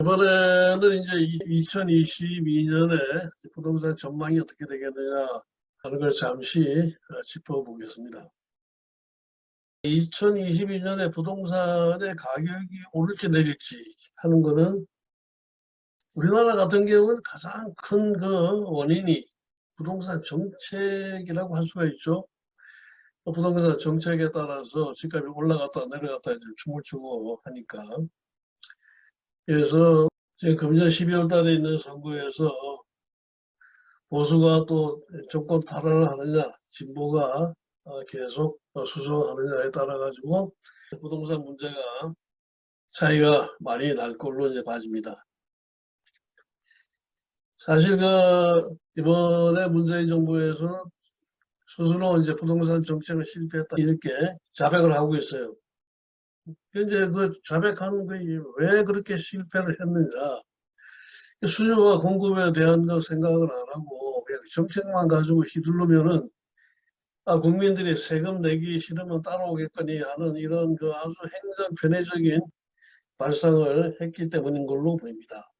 이번에는 이제 2022년에 부동산 전망이 어떻게 되겠느냐 하는 걸 잠시 어, 짚어보겠습니다. 2022년에 부동산의 가격이 오를지 내릴지 하는 것은 우리나라 같은 경우는 가장 큰 그 원인이 부동산 정책이라고 할 수가 있죠. 부동산 정책에 따라서 집값이 올라갔다 내려갔다 이제 춤을 추고 하니까 그래서 지금 금년 12월 달에 있는 선거에서 보수가 또 정권 탈환을 하느냐 진보가 어, 계속 수성하느냐에 따라 가지고 부동산 문제가 차이가 많이 날 걸로 이제 봐집니다. 사실 그 이번에 문재인 정부에서는 스스로 이제 부동산 정책을 실패했다 이렇게 자백을 하고 있어요. 현재 그 자백하는 게왜 그렇게 실패를 했느냐. 수요와 공급에 대한 거 생각을 안 하고 그냥 정책만 가지고 휘둘르면은 아, 국민들이 세금 내기 싫으면 따라오겠거니 하는 이런 그 아주 행정 편의적인 발상을 했기 때문인 걸로 보입니다.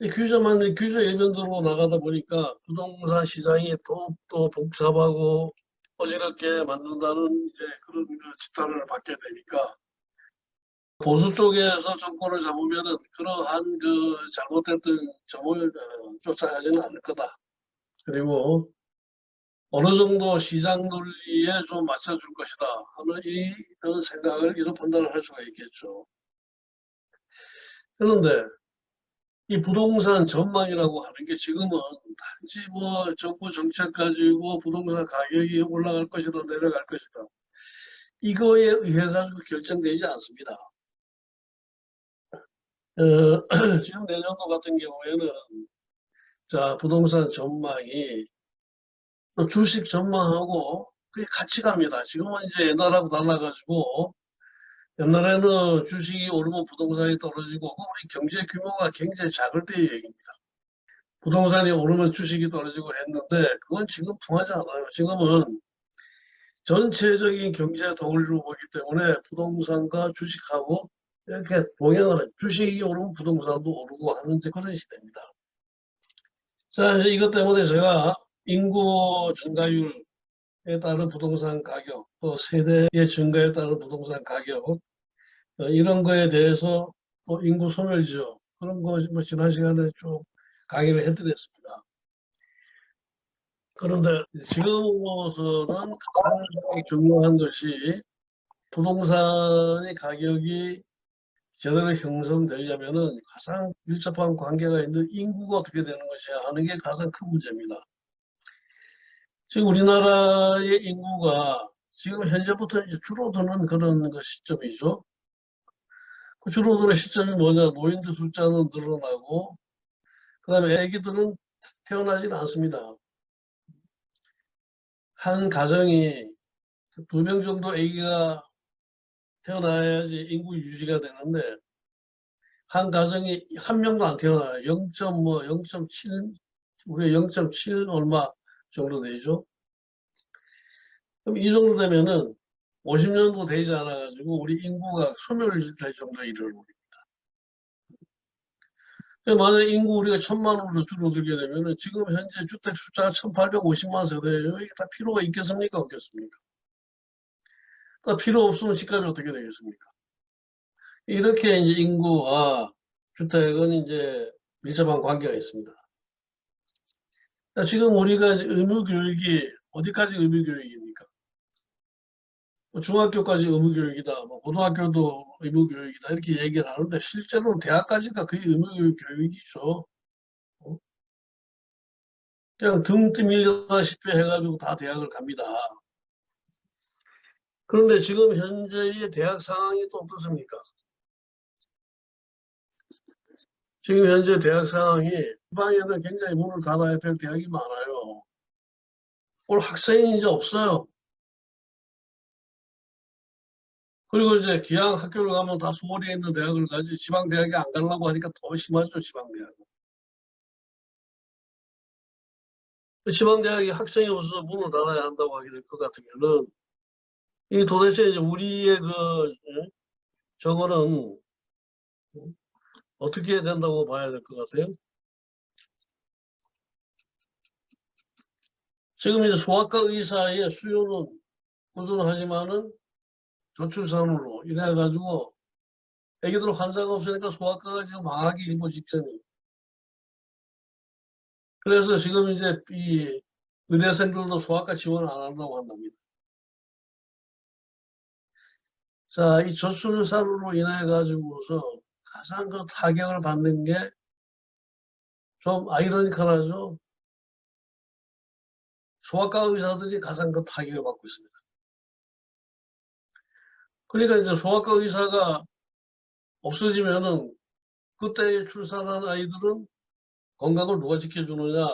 규제만 규제 일변도로 나가다 보니까 부동산 시장이 또또 복잡하고 어지럽게 만든다는 이제 그런 그 지탄을 받게 되니까 보수 쪽에서 정권을 잡으면은 그러한 그 잘못됐던 점을 어, 쫓아가지는 않을 거다. 그리고 어느 정도 시장 논리에 좀 맞춰줄 것이다 하는 이런 생각을 이런 판단을 할 수가 있겠죠. 그런데 이 부동산 전망이라고 하는 게 지금은 단지 뭐 정부 정책 가지고 부동산 가격이 올라갈 것이다 내려갈 것이다 이거에 의해 가지고 결정되지 않습니다. 어, 지금 내년도 같은 경우에는 자 부동산 전망이 또 주식 전망하고 그게 같이 갑니다. 지금은 이제 옛날하고 달라가지고 옛날에는 주식이 오르면 부동산이 떨어지고 우리 경제 규모가 굉장히 작을 때의 얘기입니다. 부동산이 오르면 주식이 떨어지고 했는데 그건 지금 통하지 않아요. 지금은 전체적인 경제 덩어리로 보기 때문에 부동산과 주식하고 이렇게 동행하는 주식이 오르면 부동산도 오르고 하는 그런 시대입니다. 자 이제 이것 때문에 제가 인구 증가율 에 따른 부동산 가격, 또 세대의 증가에 따른 부동산 가격 어, 이런 거에 대해서 또 인구 소멸 지역 그런 거 뭐 지난 시간에 좀 강의를 해드렸습니다. 그런데 지금으로서는 가장 중요한 것이 부동산의 가격이 제대로 형성되려면은 가장 밀접한 관계가 있는 인구가 어떻게 되는 것이야 하는 게 가장 큰 문제입니다. 지금 우리나라의 인구가 지금 현재부터 이제 줄어드는 그런 그 시점이죠. 그 줄어드는 시점이 뭐냐. 노인들 숫자는 늘어나고 그 다음에 아기들은 태어나지 않습니다. 한 가정이 두 명 정도 아기가 태어나야지 인구 유지가 되는데 한 가정이 한 명도 안 태어나요. 0.뭐 0.7 우리가 0.7 얼마 정도 되죠. 그럼 이 정도 되면은 50년도 되지 않아 가지고 우리 인구가 소멸될 정도에 이르릅니다. 만약 인구 우리가 천만으로 줄어들게 되면은 지금 현재 주택 숫자가 1850만 세대예요. 이게 다 필요가 있겠습니까? 없겠습니까? 다 필요 없으면 집값이 어떻게 되겠습니까? 이렇게 이제 인구와 주택은 이제 밀접한 관계가 있습니다. 지금 우리가 의무교육이 어디까지 의무교육입니까? 뭐 중학교까지 의무교육이다, 뭐 고등학교도 의무교육이다 이렇게 얘기를 하는데 실제로는 대학까지가 거의 의무교육이죠. 어? 그냥 등 뜨밀다시피 해가지고 다 대학을 갑니다. 그런데 지금 현재의 대학 상황이 또 어떻습니까? 지금 현재 대학 상황이 지방에는 굉장히 문을 닫아야 될 대학이 많아요. 오늘 학생이 이제 없어요. 그리고 이제 기왕 학교를 가면 다 수월에 있는 대학을 가지 지방 대학에 안 가려고 하니까 더 심하죠 지방 대학은. 지방 대학이 학생이 없어서 문을 닫아야 한다고 하게 될 것 같으면은 이 도대체 이제 우리의 그 저거는 어떻게 해야 된다고 봐야 될 것 같아요? 지금 이제 소아과 의사의 수요는 꾸준하지만은 저출산으로 인해 가지고 애기들 환자가 없으니까 소아과가 지금 망하기 일보 직전이에요. 그래서 지금 이제 이 의대생들도 소아과 지원 안 한다고 한답니다. 자, 이 저출산으로 인해 가지고서 가장 그 타격을 받는 게 좀 아이러니컬하죠. 소아과 의사들이 가장 그 타격을 받고 있습니다. 그러니까 이제 소아과 의사가 없어지면은 그때 출산한 아이들은 건강을 누가 지켜주느냐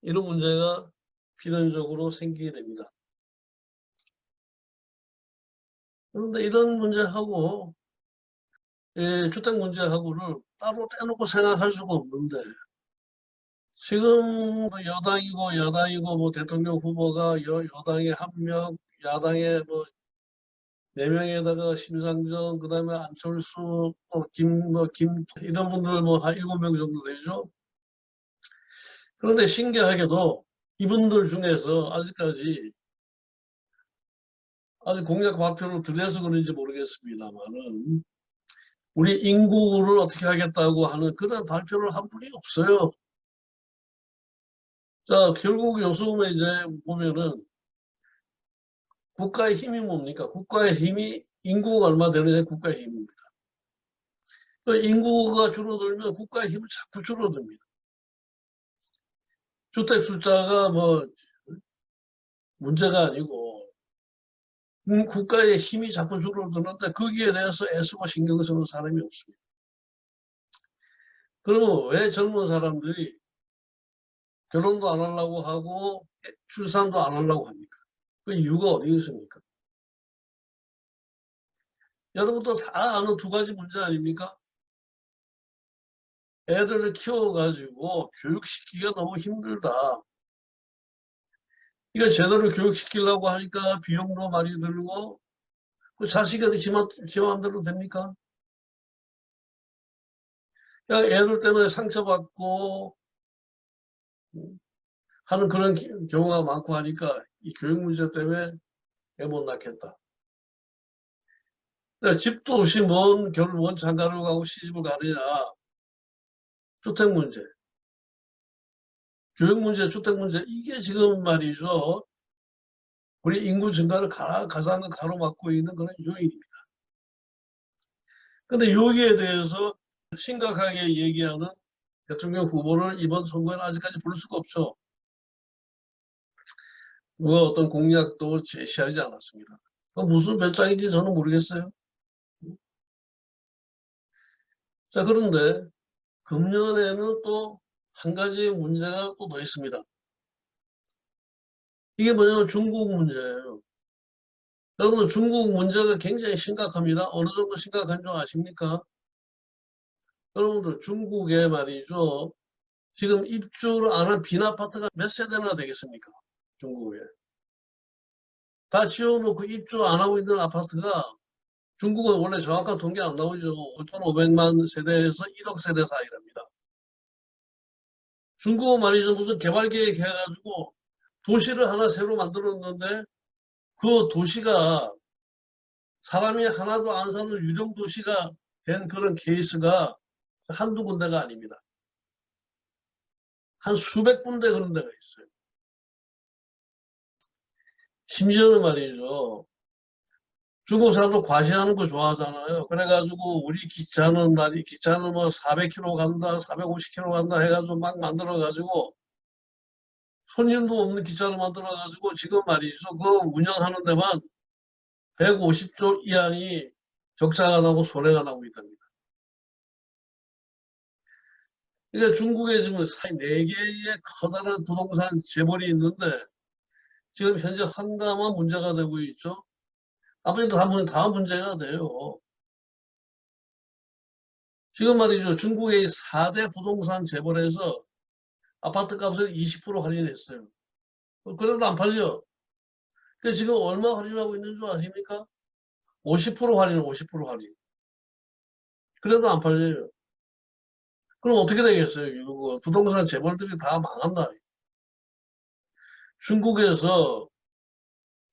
이런 문제가 필연적으로 생기게 됩니다. 그런데 이런 문제하고 예, 주택 문제하고를 따로 떼놓고 생각할 수가 없는데 지금 뭐 여당이고 야당이고 뭐 대통령 후보가 여, 여당의 한 명, 야당의 뭐네 명에다가 심상정, 그 다음에 안철수, 또 김, 뭐, 김, 이런 분들 뭐 한 일곱 명 정도 되죠. 그런데 신기하게도 이분들 중에서 아직까지 아직 공약 발표를 들려서 그런지 모르겠습니다만은 우리 인구를 어떻게 하겠다고 하는 그런 발표를 한 분이 없어요. 자, 결국 요즘에 이제 보면은 국가의 힘이 뭡니까? 국가의 힘이 인구가 얼마 되느냐 국가의 힘입니다. 그 인구가 줄어들면 국가의 힘은 자꾸 줄어듭니다. 주택 숫자가 뭐 문제가 아니고 음, 국가의 힘이 자꾸 줄어드는데 거기에 대해서 애쓰고 신경 쓰는 사람이 없습니다. 그러면 왜 젊은 사람들이 결혼도 안 하려고 하고 출산도 안 하려고 합니까? 그 이유가 어디 있습니까? 여러분도 다 아는 두 가지 문제 아닙니까? 애들을 키워가지고 교육시키기가 너무 힘들다. 이거 제대로 교육시키려고 하니까 비용도 많이 들고 그 자식한테 지, 맘, 지 마음대로 됩니까? 그냥 애들 때문에 상처받고 하는 그런 경우가 많고 하니까 이 교육 문제 때문에 애 못 낳겠다. 집도 없이 먼 결혼 먼 장가를 가고 시집을 가느냐. 주택 문제. 교육 문제, 주택 문제 이게 지금 말이죠. 우리 인구 증가를 가장 가로막고 있는 그런 요인입니다. 근데 여기에 대해서 심각하게 얘기하는 대통령 후보를 이번 선거에는 아직까지 볼 수가 없죠. 누가 어떤 공약도 제시하지 않았습니다. 무슨 배짱인지 저는 모르겠어요. 자, 그런데 금년에는 또 한 가지 문제가 또 더 있습니다. 이게 뭐냐면 중국 문제예요. 여러분 중국 문제가 굉장히 심각합니다. 어느 정도 심각한 줄 아십니까? 여러분들 중국에 말이죠. 지금 입주를 안 한 빈 아파트가 몇 세대나 되겠습니까? 중국에. 다 지어놓고 입주 안 하고 있는 아파트가 중국은 원래 정확한 통계 안 나오죠. 5,500만 세대에서 1억 세대 사이랍니다. 중국은 말이죠. 무슨 개발 계획 해가지고 도시를 하나 새로 만들었는데 그 도시가 사람이 하나도 안 사는 유령 도시가 된 그런 케이스가 한두 군데가 아닙니다. 한 수백 군데 그런 데가 있어요. 심지어는 말이죠. 중국 사람도 과시하는 거 좋아하잖아요. 그래가지고 우리 기차는 말이 기차는 뭐 400km 간다, 450km 간다 해가지고 막 만들어가지고 손님도 없는 기차를 만들어가지고 지금 말이죠. 그 운영하는 데만 150조 이하이 적자가 나고 손해가 나고 있답니다. 그러니까 중국에 지금 4개의 커다란 부동산 재벌이 있는데 지금 현재 한가만 문제가 되고 있죠. 아버지도 다문 다음 문제가 돼요. 지금 말이죠. 중국의 4대 부동산 재벌에서 아파트 값을 20% 할인했어요. 그래도 안 팔려. 그 지금 얼마 할인하고 있는 줄 아십니까? 50% 할인, 50% 할인. 그래도 안 팔려요. 그럼 어떻게 되겠어요? 이거 부동산 재벌들이 다 망한다. 중국에서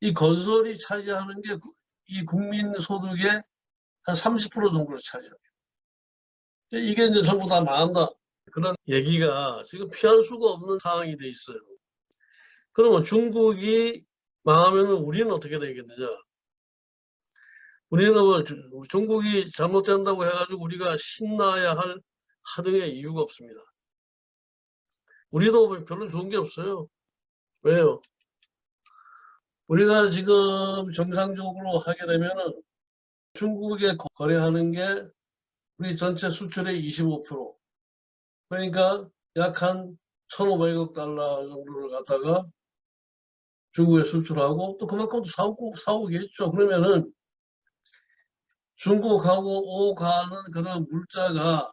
이 건설이 차지하는 게 이 국민 소득의 한 30% 정도를 차지합니다. 이게 이제 전부 다 망한다. 그런 얘기가 지금 피할 수가 없는 상황이 돼 있어요. 그러면 중국이 망하면 우리는 어떻게 되겠느냐? 우리는 뭐 주- 중국이 잘못된다고 해가지고 우리가 신나야 할 하등의 이유가 없습니다. 우리도 별로 좋은 게 없어요. 왜요? 우리가 지금 정상적으로 하게 되면은 중국에 거- 거래하는 게 우리 전체 수출의 25%. 그러니까 약 한 1,500억 달러 정도를 갖다가 중국에 수출하고 또 그만큼 또 사오고, 사오겠죠. 그러면은 중국하고 오가는 그런 물자가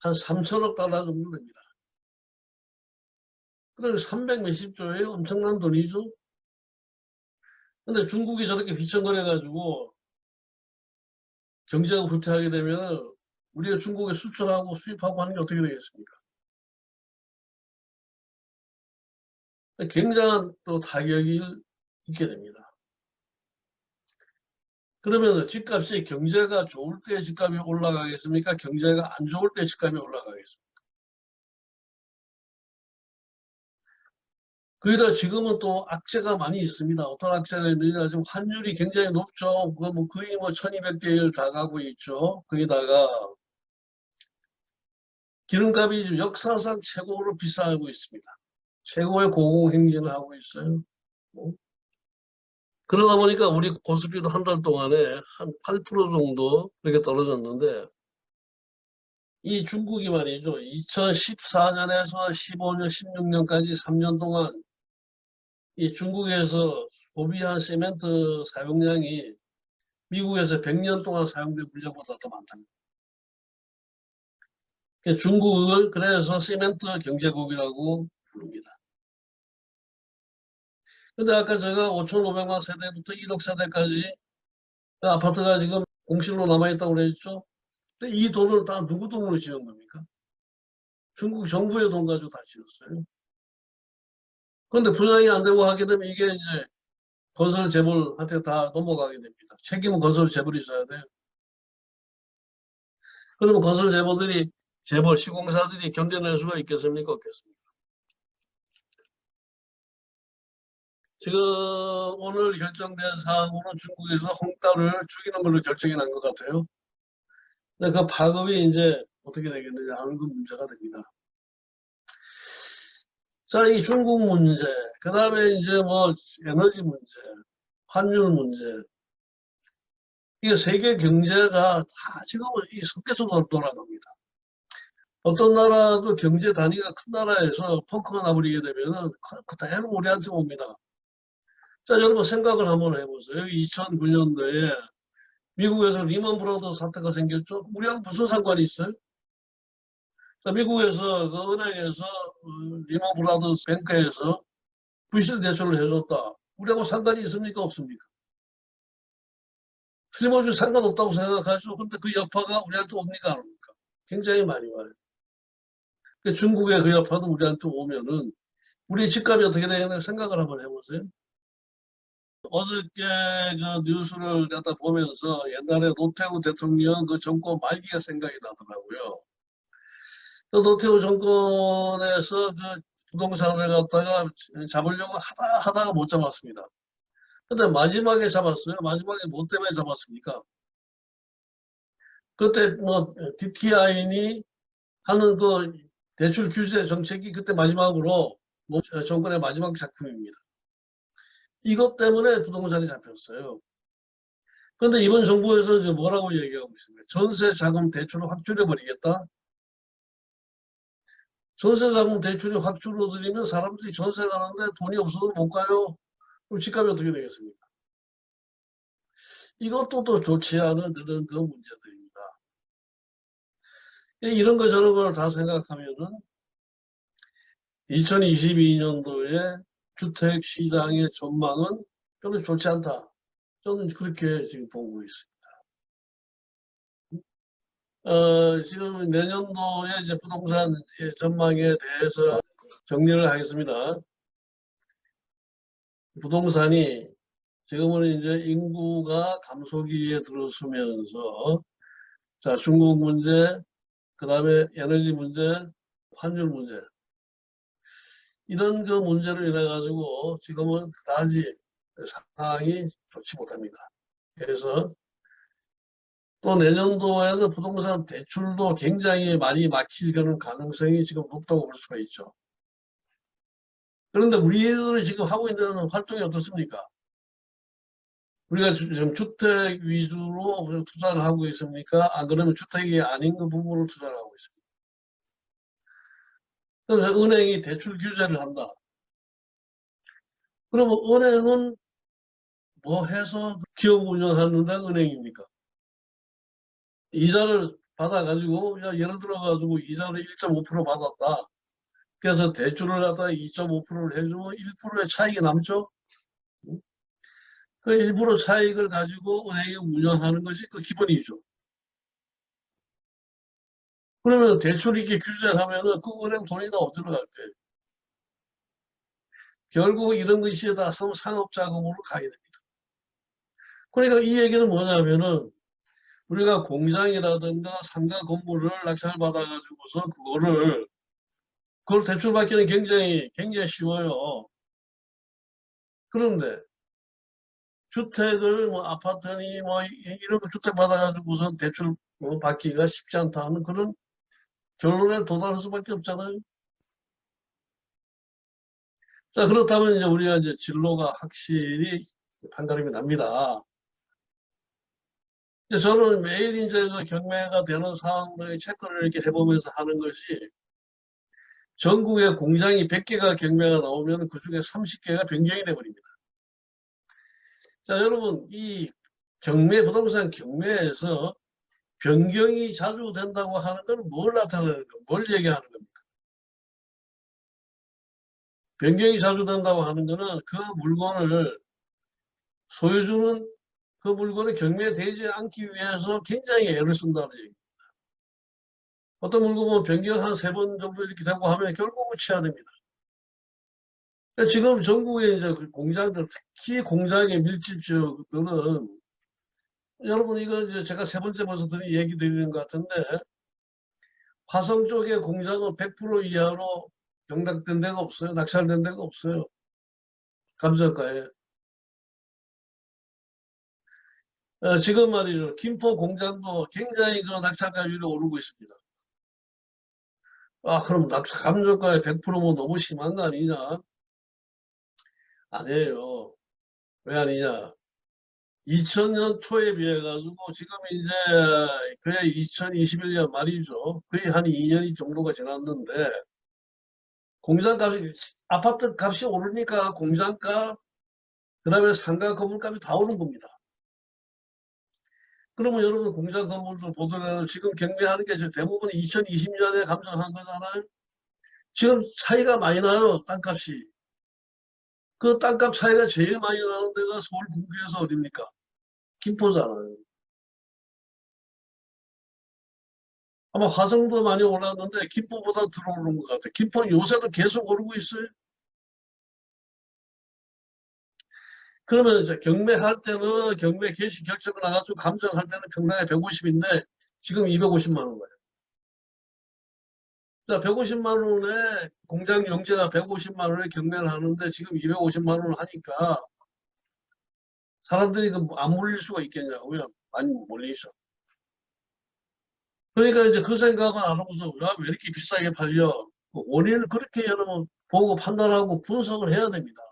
한 3천억 달러 정도 됩니다. 그럼 300 몇십 조예요. 엄청난 돈이죠. 근데 중국이 저렇게 휘청거려가지고 경제가 후퇴하게 되면 우리가 중국에 수출하고 수입하고 하는 게 어떻게 되겠습니까? 굉장한 또 타격이 있게 됩니다. 그러면 집값이 경제가 좋을 때 집값이 올라가겠습니까? 경제가 안 좋을 때 집값이 올라가겠습니까? 거기다 지금은 또 악재가 많이 있습니다. 어떤 악재가 있느냐 지금 환율이 굉장히 높죠. 그거 뭐 거의 뭐 1200대 1 다 가고 있죠. 거기다가 기름값이 지금 역사상 최고로 비싸고 있습니다. 최고의 고공행진을 하고 있어요. 뭐. 그러다 보니까 우리 고스피도 한 달 동안에 한 8% 정도 이렇게 떨어졌는데 이 중국이 말이죠. 2014년에서 15년, 16년까지 3년 동안 이 중국에서 소비한 시멘트 사용량이 미국에서 100년 동안 사용된 물량보다 더 많답니다. 그러니까 중국을 그래서 시멘트 경제국이라고 부릅니다. 근데 아까 제가 5,500만 세대부터 1억 세대까지 그 아파트가 지금 공실로 남아있다고 그랬죠? 근데 이 돈을 다 누구 돈으로 지은 겁니까? 중국 정부의 돈 가지고 다 지었어요. 그런데 분양이 안 되고 하게 되면 이게 이제 건설 재벌한테 다 넘어가게 됩니다. 책임은 건설 재벌이 있어야 돼요. 그러면 건설 재벌들이 재벌 시공사들이 견뎌낼 수가 있겠습니까? 없겠습니까? 지금 오늘 결정된 사항으로 중국에서 홍따를 죽이는 걸로 결정이 난 것 같아요. 근데 그 파급이 이제 어떻게 되겠느냐 하는 그 문제가 됩니다. 자, 이 중국 문제, 그 다음에 이제 뭐 에너지 문제, 환율 문제. 이게 세계 경제가 다 지금은 이 섞여서 돌- 돌아갑니다. 어떤 나라도 경제 단위가 큰 나라에서 펑크가 나버리게 되면은 그- 그대로 우리한테 옵니다. 자, 여러분 생각을 한번 해보세요. 여기 2009년도에 미국에서 리먼 브라더스 사태가 생겼죠. 우리하고 무슨 상관이 있어요? 자, 미국에서 그 은행에서 어, 리먼 브라더스 뱅크에서 부실 대출을 해줬다. 우리하고 상관이 있습니까? 없습니까? 틀림없이 상관없다고 생각하죠. 근데 그 여파가 우리한테 옵니까? 안 옵니까? 굉장히 많이 와요. 그 중국의 그 여파도 우리한테 오면은 우리 집값이 어떻게 되겠나 생각을 한번 해보세요. 어저께 그 뉴스를 갖다 보면서 옛날에 노태우 대통령 그 정권 말기가 생각이 나더라고요. 그 노태우 정권에서 그 부동산을 갖다가 잡으려고 하다 하다가 못 잡았습니다. 근데 마지막에 잡았어요. 마지막에 뭐 때문에 잡았습니까? 그때 뭐 DTI니 하는 그 대출 규제 정책이 그때 마지막으로 노- 정권의 마지막 작품입니다. 이것 때문에 부동산이 잡혔어요. 그런데 이번 정부에서 지금 뭐라고 얘기하고 있습니까? 전세 자금 대출을 확 줄여버리겠다. 전세 자금 대출이 확 줄어들면 사람들이 전세 가는데 돈이 없어서 못 가요. 그럼 집값이 어떻게 되겠습니까? 이것도 또 좋지 않은 그런 그 문제들입니다. 이런 거 저런 걸 다 생각하면은 2022년도에 주택 시장의 전망은 별로 좋지 않다. 저는 그렇게 지금 보고 있습니다. 어, 지금 내년도에 이제 부동산 전망에 대해서 정리를 하겠습니다. 부동산이 지금은 이제 인구가 감소기에 들어서면서 자 중국 문제, 그 다음에 에너지 문제, 환율 문제 이런 그 문제로 인해 가지고 지금은 그다지 상황이 좋지 못합니다. 그래서 또 내년도에는 부동산 대출도 굉장히 많이 막힐 그런 가능성이 지금 높다고 볼 수가 있죠. 그런데 우리들이 지금 하고 있는 활동이 어떻습니까? 우리가 지금 주택 위주로 투자를 하고 있습니까? 안 그러면 주택이 아닌 그 부분을 투자를 하고 있습니다. 그래서 은행이 대출 규제를 한다. 그러면 은행은 뭐 해서 기업 운영하는데 은행입니까? 이자를 받아가지고 예를 들어가지고 이자를 1.5% 받았다. 그래서 대출을 갖다가 2.5%를 해주면 1%의 차익이 남죠. 그 일부러 차익을 가지고 은행이 운영하는 것이 그 기본이죠. 그러면 대출 이렇게 규제를 하면은 그 은행 돈이 다 어디로 갈 거예요? 결국 이런 것이 다 상업 자금으로 가게 됩니다. 그러니까 이 얘기는 뭐냐면은 우리가 공장이라든가 상가 건물을 낙찰받아가지고서 그거를 그걸 대출받기는 굉장히 굉장히 쉬워요. 그런데 주택을 뭐 아파트니 뭐 이런 거 주택 받아가지고서 대출 받기가 쉽지 않다는 그런 결론에 도달할 수밖에 없잖아요. 자 그렇다면 이제 우리가 이제 진로가 확실히 판가름이 납니다. 저는 매일 이제 그 경매가 되는 상황들의 체크를 이렇게 해보면서 하는 것이 전국에 공장이 100개가 경매가 나오면 그 중에 30개가 변경이 돼버립니다. 자, 여러분, 이 경매, 부동산 경매에서 변경이 자주 된다고 하는 건 뭘 나타내는 거, 뭘 얘기하는 겁니까? 변경이 자주 된다고 하는 것은 그 물건을 소유주는 그 물건이 경매되지 않기 위해서 굉장히 애를 쓴다는 얘기입니다. 어떤 물건은 변경 한 세 번 정도 이렇게 되고 하면 결국은 취하됩니다. 지금 전국에 이제 그 공장들, 특히 공장의 밀집 지역들은 여러분 이거 이제 제가 세 번째 벌써 드린 얘기 드리는 것 같은데 화성 쪽의 공장은 100% 이하로 경락된 데가 없어요. 낙찰된 데가 없어요. 감정가에. 어, 지금 말이죠. 김포 공장도 굉장히 그 낙찰가율이 오르고 있습니다. 아, 그럼 낙찰 감정가에 100%면 너무 심한 거 아니냐? 아니에요. 왜 아니냐? 2000년 초에 비해 가지고 지금 이제 그래 2021년 말이죠. 거의 한 2년이 정도가 지났는데 공장 값이 아파트 값이 오르니까 공장값 그 다음에 상가 건물값이 다 오른 겁니다. 그러면 여러분 공장 건물도 보더라도 지금 경매하는 게 대부분 2020년에 감정한 거잖아요. 지금 차이가 많이 나요. 땅값이. 그 땅값 차이가 제일 많이 나는 데가 서울 군구에서 어딥니까? 김포잖아요. 아마 화성도 많이 올랐는데 김포보다 들어오는 것 같아요. 김포는 요새도 계속 오르고 있어요. 그러면 이제 경매할 때는 경매 개시 결정을 나가지고 감정할 때는 평당에 150인데 지금 250만 원 거예요. 자, 150만 원에 공장 용제가 150만 원에 경매를 하는데 지금 250만 원을 하니까 사람들이 그안 몰릴 수가 있겠냐고요. 많이 몰리죠. 그러니까 이제 그 생각은 안 하고서 왜 이렇게 비싸게 팔려? 그 원인을 그렇게 여러분 보고 판단하고 분석을 해야 됩니다.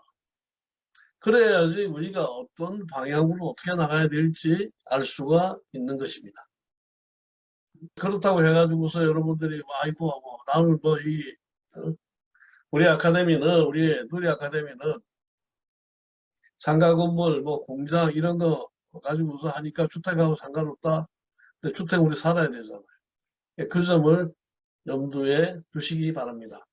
그래야지 우리가 어떤 방향으로 어떻게 나가야 될지 알 수가 있는 것입니다. 그렇다고 해가지고서 여러분들이 뭐 아이고 뭐 나는 뭐이 어? 우리 아카데미는 우리 누리 아카데미는 상가 건물 뭐 공장 이런 거 가지고서 하니까 주택하고 상관없다. 근데 주택 우리 살아야 되잖아요. 그 점을 염두에 두시기 바랍니다.